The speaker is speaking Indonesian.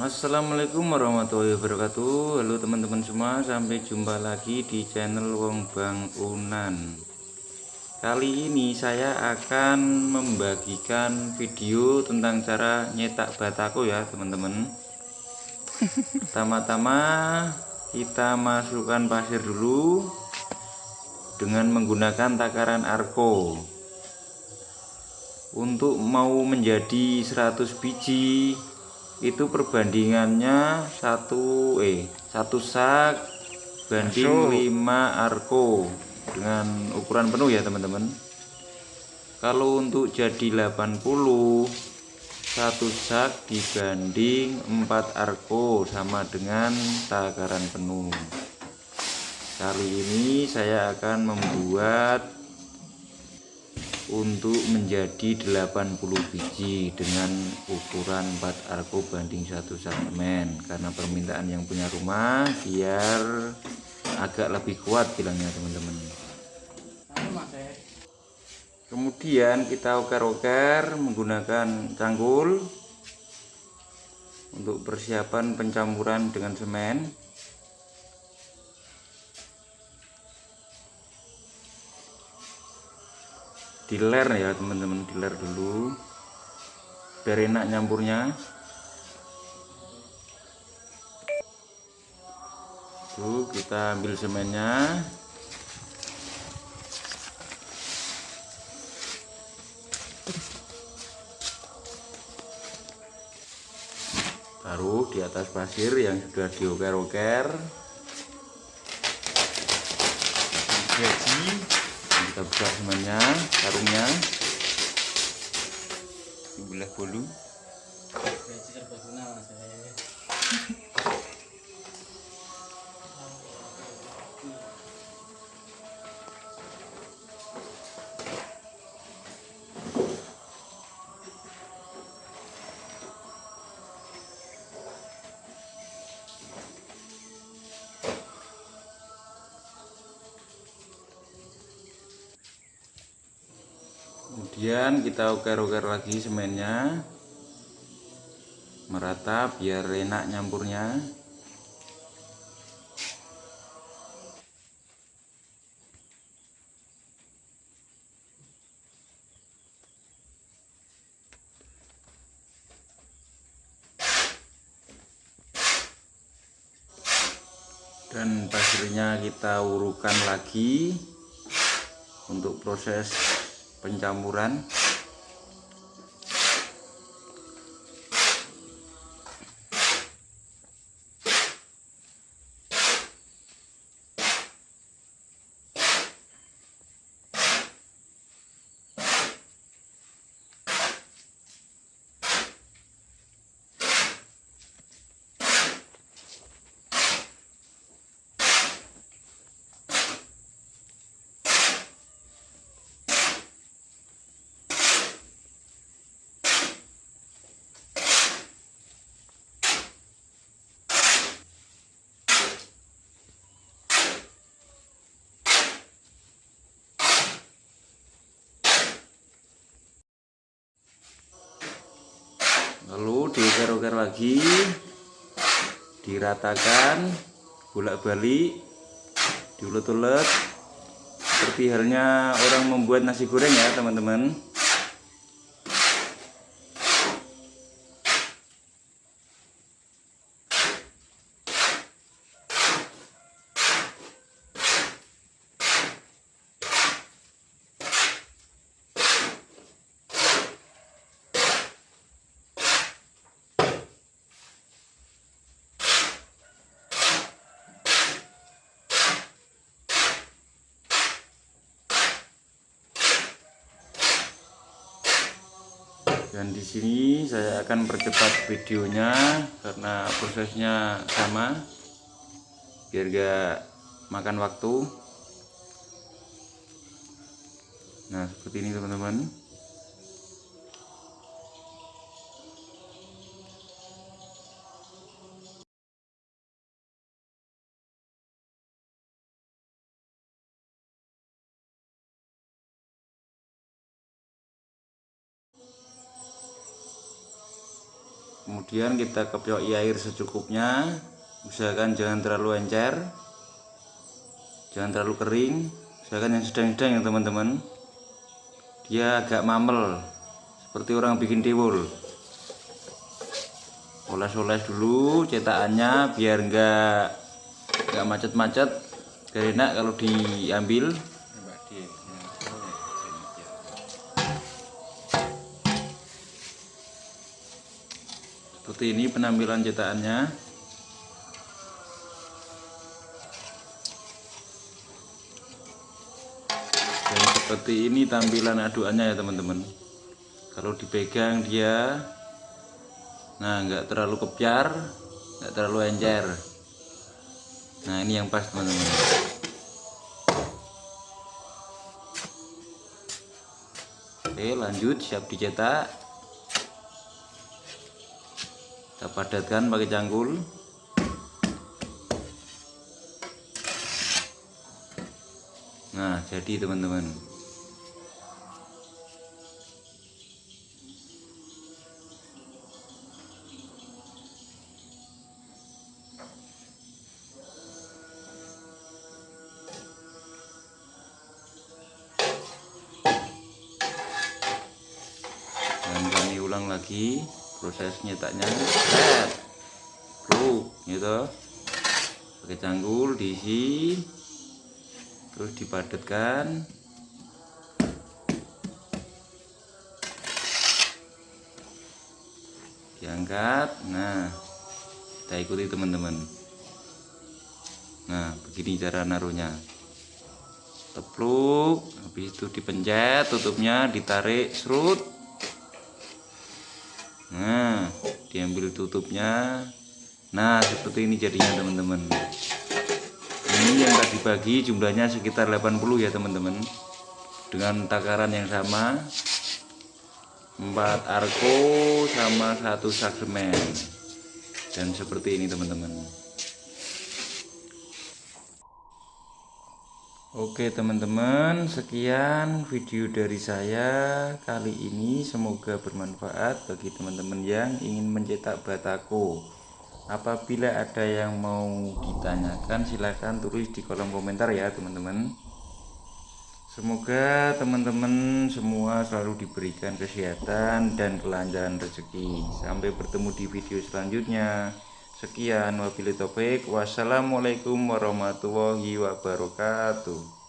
Assalamualaikum warahmatullahi wabarakatuh. Halo teman-teman semua Sampai jumpa lagi di channel Wong Bang Unan. Kali ini saya akan membagikan video tentang cara nyetak batako ya teman-teman. Pertama-tama kita masukkan pasir dulu Dengan menggunakan takaran arko Untuk mau menjadi 100 biji itu perbandingannya satu eh satu sak banding 5 arko dengan ukuran penuh ya teman-teman. Kalau untuk jadi 80 satu sak dibanding 4 arko sama dengan takaran penuh. Kali ini saya akan membuat untuk menjadi 80 biji dengan ukuran 4 arko banding 1 semen karena permintaan yang punya rumah biar agak lebih kuat bilangnya teman-teman. Kemudian kita oker-oker menggunakan cangkul untuk persiapan pencampuran dengan semen diler ya teman-teman diler dulu. Biar enak nyampurnya. Tuh kita ambil semennya. Taruh di atas pasir yang sudah dioker-oker jadi kita buka semuanya karungnya sebelah bolu kemudian kita uker-uker lagi semennya. Merata biar enak nyampurnya. Dan pasirnya kita urukan lagi untuk proses pencampuran lalu diuker-uker lagi diratakan bolak-balik diulet-ulet. Seperti halnya orang membuat nasi goreng ya teman-teman dan di sini saya akan percepat videonya karena prosesnya sama. Biar gak makan waktu. Nah seperti ini teman-teman kemudian kita kepioi air secukupnya. Usahakan jangan terlalu encer. Jangan terlalu kering. Usahakan yang sedang-sedang ya teman-teman. Dia agak mamel. Seperti orang bikin tiwul oles-oles dulu cetakannya biar enggak enggak macet-macet. Biar enak kalau diambil seperti ini penampilan cetakannya. Dan seperti ini tampilan aduannya ya teman-teman. Kalau dipegang dia nah enggak terlalu kepiar enggak terlalu encer. Nah ini yang pas teman-teman. Oke lanjut siap dicetak kita padatkan pakai cangkul. Nah jadi teman-teman. Kami lagi proses nyetaknya set. Pluk gitu. Pakai canggul diisi. Terus dipadatkan diangkat. Nah kita ikuti teman-teman. Nah begini cara naruhnya. Tepluk habis itu dipencet tutupnya ditarik serut nah diambil tutupnya. Nah seperti ini jadinya teman-teman. Ini yang tadi bagi jumlahnya sekitar 80 ya teman-teman. Dengan takaran yang sama 4 arko sama satu saksemen dan seperti ini teman-teman Oke teman-teman sekian video dari saya kali ini. Semoga bermanfaat bagi teman-teman yang ingin mencetak batako apabila ada yang mau ditanyakan silahkan tulis di kolom komentar ya teman-teman. Semoga teman-teman semua selalu diberikan kesehatan dan kelancaran rezeki. Sampai bertemu di video selanjutnya Sekian wabillahi taufik. Wassalamualaikum warahmatullahi wabarakatuh.